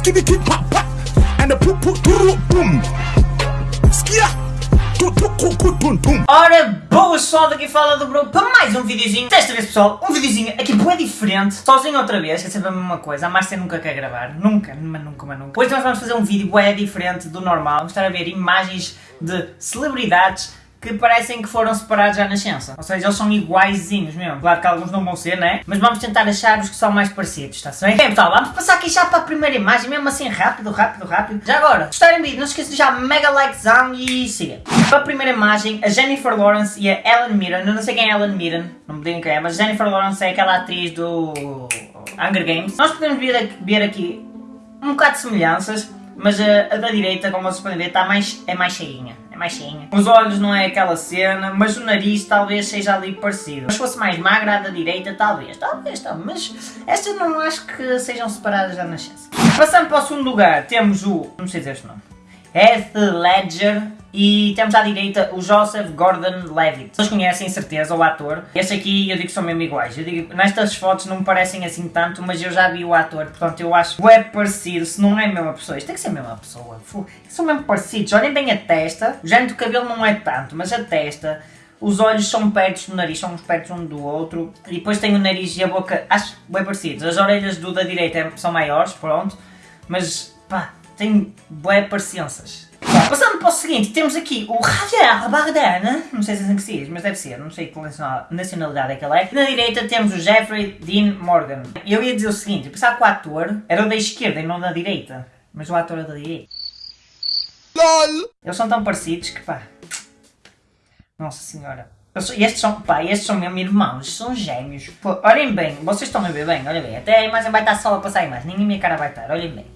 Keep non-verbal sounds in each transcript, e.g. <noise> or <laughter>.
skibby kid pop pop, and the doo boom. Skia. Ora, boas pessoal, daqui fala do Bro para mais um videozinho. Desta vez pessoal, um videozinho aqui bem diferente. Sozinho outra vez, que é sempre a mesma coisa. A Márcia nunca quer gravar. Nunca, mas nunca, mas nunca. Hoje nós vamos fazer um vídeo bem diferente do normal. Vamos estar a ver imagens de celebridades que parecem que foram separados à nascença. Ou seja, eles são iguaizinhos mesmo. Claro que alguns não vão ser, né? Mas vamos tentar achar os que são mais parecidos, está-se bem? Bem pessoal, vamos passar aqui já para a primeira imagem, mesmo assim rápido, rápido, rápido. Já agora, gostarem vídeo, não se esqueçam de já mega likezão e siga. Para a primeira imagem, a Jennifer Lawrence e a Ellen Mirren. Eu não sei quem é Ellen Mirren, não me digam quem é, mas Jennifer Lawrence é aquela atriz do Hunger Games. Nós podemos ver, ver aqui um bocado de semelhanças, mas a, a da direita, como vocês podem ver, está mais, é mais cheinha mais cheinha. Os olhos não é aquela cena, mas o nariz talvez seja ali parecido. Se fosse mais magra, a da direita, talvez, talvez, talvez. Mas estas não acho que sejam separadas da nascença. Passando para o segundo lugar, temos o... não sei dizer este nome. Heath Ledger e temos à direita o Joseph Gordon-Levitt. Vocês conhecem, certeza, o ator. Este aqui eu digo que são mesmo iguais. Eu digo, nestas fotos não me parecem assim tanto, mas eu já vi o ator, portanto eu acho é parecido, se não é a mesma pessoa. Isto tem que ser a mesma pessoa. são mesmo parecidos. Olhem bem a testa. O género do cabelo não é tanto, mas a testa... Os olhos são perto do nariz, são perto um do outro. E depois tem o nariz e a boca, acho bem parecidos. As orelhas do da direita são maiores, pronto. Mas, pá, tem bué parecenças. Para o seguinte, temos aqui o Javier Bardem, não sei se é assim que se diz, mas deve ser, não sei que nacionalidade é que ele é. Na direita temos o Jeffrey Dean Morgan. Eu ia dizer o seguinte, eu pensava que o ator era o da esquerda e não da direita, mas o ator é da direita. LOL! Eles são tão parecidos que pá... Nossa senhora. Estes são, pá, estes são mesmo irmãos, são gêmeos. Pô, olhem bem, vocês estão a ver bem, olhem bem. Até a imagem vai estar só a passar a imagem, nem a minha cara vai estar, olhem bem.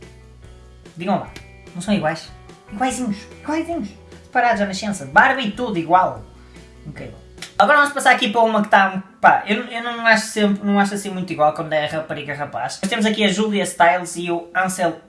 Digam lá, não são iguais? Iguaizinhos, iguaizinhos. Separados à nascença, barba e tudo igual. Incrível. Agora vamos passar aqui para uma que está... Pá, eu, eu não, acho sempre, não acho assim muito igual quando é rapariga rapaz. Mas temos aqui a Julia Stiles e o Ansel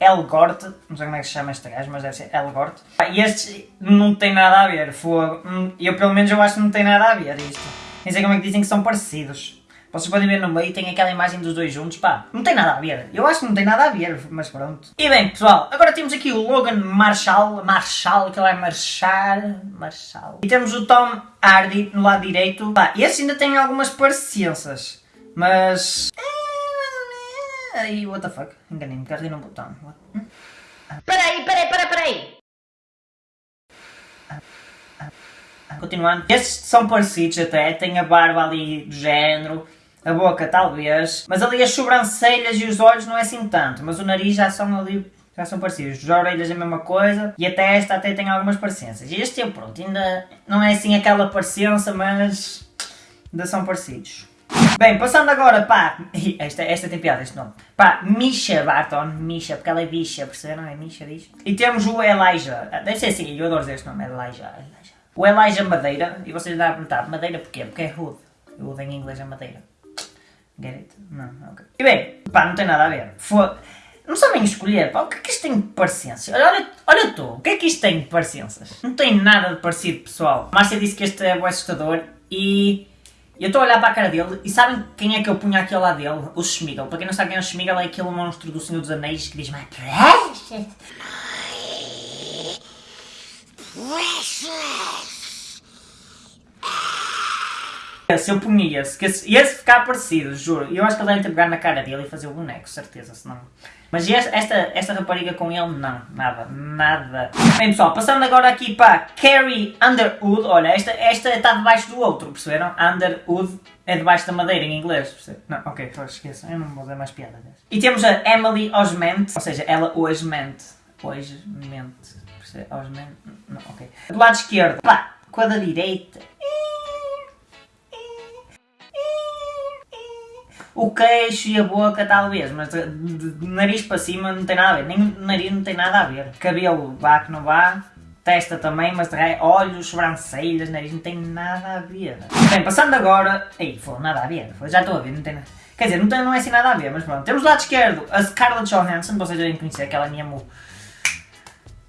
Elgort. Não sei como é que se chama este gajo, mas deve ser Elgort. E estes não têm nada a ver. Hum, eu pelo menos eu acho que não tem nada a ver isto. Nem sei como é que dizem que são parecidos. Vocês podem ver no meio, tem aquela imagem dos dois juntos, pá, não tem nada a ver. Eu acho que não tem nada a ver, mas pronto. E bem, pessoal, agora temos aqui o Logan Marshall, Marshall, que ele é Marshall, Marshall. E temos o Tom Hardy no lado direito. Pá, esse ainda tem algumas parecenças, mas... Aí, what the fuck, enganei-me, carreguei num botão. Peraí, peraí, peraí, peraí! Continuando, estes são parecidos até, tem a barba ali do género, a boca talvez, mas ali as sobrancelhas e os olhos não é assim tanto, mas o nariz já são ali, já são parecidos. As orelhas é a mesma coisa e a testa até tem algumas parecenças. E este é pronto, ainda não é assim aquela parecença, mas ainda são parecidos. Bem, passando agora para... <laughs> Esta, esta tem piada, este nome. Para Misha Barton. Misha, porque ela é bicha, perceberam? É Misha, diz. E temos o Elijah. Deve ser assim, eu adoro dizer este nome, Elijah. Elijah. O Elijah Madeira. E vocês devem perguntar, Madeira porquê? Porque é Hood. Hood em inglês é Madeira. Get it? Não, ok. E bem, pá, não tem nada a ver. Foi... Não sabem escolher, pá, o que é que isto tem de parecenças? Olha, olha tu, o que é que isto tem de parecenças? Não tem nada de parecido, pessoal. Márcia disse que este é o assustador e... Eu estou a olhar para a cara dele e sabem quem é que eu punha aqui ao lado dele? O Schmigel. Para quem não sabe quem é o Schmigel, é aquele monstro do Senhor dos Anéis que diz My precious! Precious! Se eu punha esse, que esse, esse ficar parecido, juro. Eu acho que ele deve ter na cara dele e fazer o boneco, certeza, senão... Mas esta, esta rapariga com ele, não, nada, nada. Bem pessoal, passando agora aqui para Carrie Underwood, olha, esta, esta está debaixo do outro, perceberam? Underwood é debaixo da madeira em inglês, percebe? Não, ok, esqueçam, eu não vou dar mais piada dessa. E temos a Emily Osment, ou seja, ela hoje mente, hoje mente, percebe? Osment, não, ok. Do lado esquerdo, pá, com a da direita, o queixo e a boca talvez, mas de, de, de, nariz para cima não tem nada a ver, nem nariz não tem nada a ver. Cabelo vá que não vá, testa também, mas de olhos, sobrancelhas, nariz não tem nada a ver. Bem, passando agora, ei, foi nada a ver, foi, já estou a ver, não tem nada. Quer dizer, não, tem, não é assim nada a ver, mas pronto. Temos do lado esquerdo a Scarlett Johansson, vocês devem conhecer, aquela minha mu.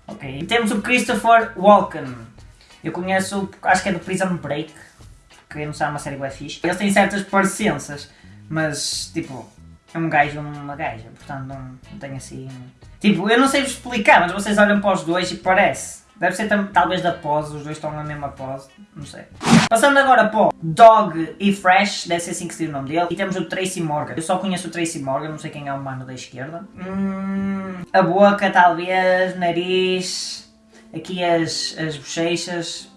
Ok. E temos o Christopher Walken. Eu conheço, acho que é do Prison Break, que não sabe uma série bem fixe. Eles têm certas parecenças. Mas, tipo, é um gajo e uma gaja, portanto não, não tem assim... Tipo, eu não sei vos explicar, mas vocês olham para os dois e parece. Deve ser talvez da pose, os dois estão na mesma pose, não sei. Passando agora para o Dog e Fresh, deve ser assim que se diz o nome dele. E temos o Tracy Morgan. Eu só conheço o Tracy Morgan, não sei quem é o mano da esquerda. Hum, a boca, talvez, nariz, aqui as, as bochechas.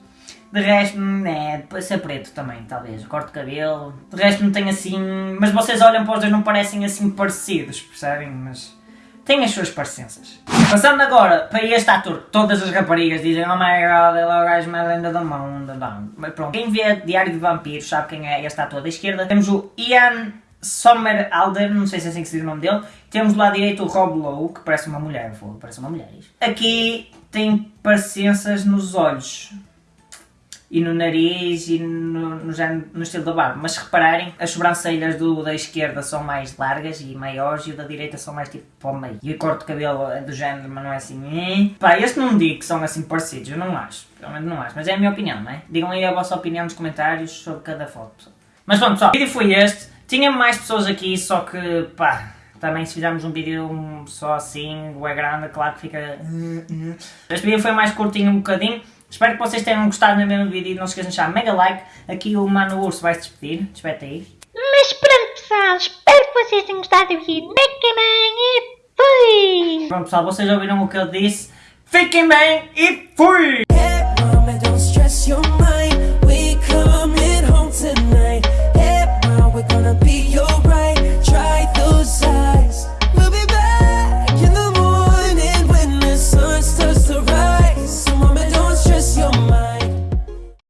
De resto, é, ser preto também, talvez. Corte de cabelo. De resto, não tem assim. Mas vocês olham para os dois, não parecem assim parecidos, percebem? Mas tem as suas parecenças. Passando agora para este ator, todas as raparigas dizem Oh my god, ele é o gajo mais lindo do mundo. Não. Mas pronto, quem vê Diário de Vampiros sabe quem é este ator da esquerda. Temos o Ian Somerhalder, não sei se é assim que se diz o nome dele. Temos do lado direito o Rob Lowe, que parece uma mulher, parece uma mulher. Aqui tem parecenças nos olhos. E no nariz e no, no, no estilo da barba. Mas se repararem, as sobrancelhas do da esquerda são mais largas e maiores e o da direita são mais tipo para o meio. E o corte de cabelo é do género, mas não é assim. "Eh". Pá, este não digo que são assim parecidos, eu não acho. Menos não acho. Mas é a minha opinião, não é? Digam aí a vossa opinião nos comentários sobre cada foto. Mas pronto, pessoal, o vídeo foi este. Tinha mais pessoas aqui, só que pá. Também se fizermos um vídeo só assim, é grande, claro que fica... Este vídeo foi mais curtinho um bocadinho. Espero que vocês tenham gostado do mesmo vídeo e não se esqueçam de deixar mega like. Aqui o Mano Urso vai se despedir. Despete aí. Mas pronto pessoal, espero que vocês tenham gostado do vídeo. Mega Man e fui! Pronto pessoal, vocês ouviram o que eu disse. Fiquem bem e fui!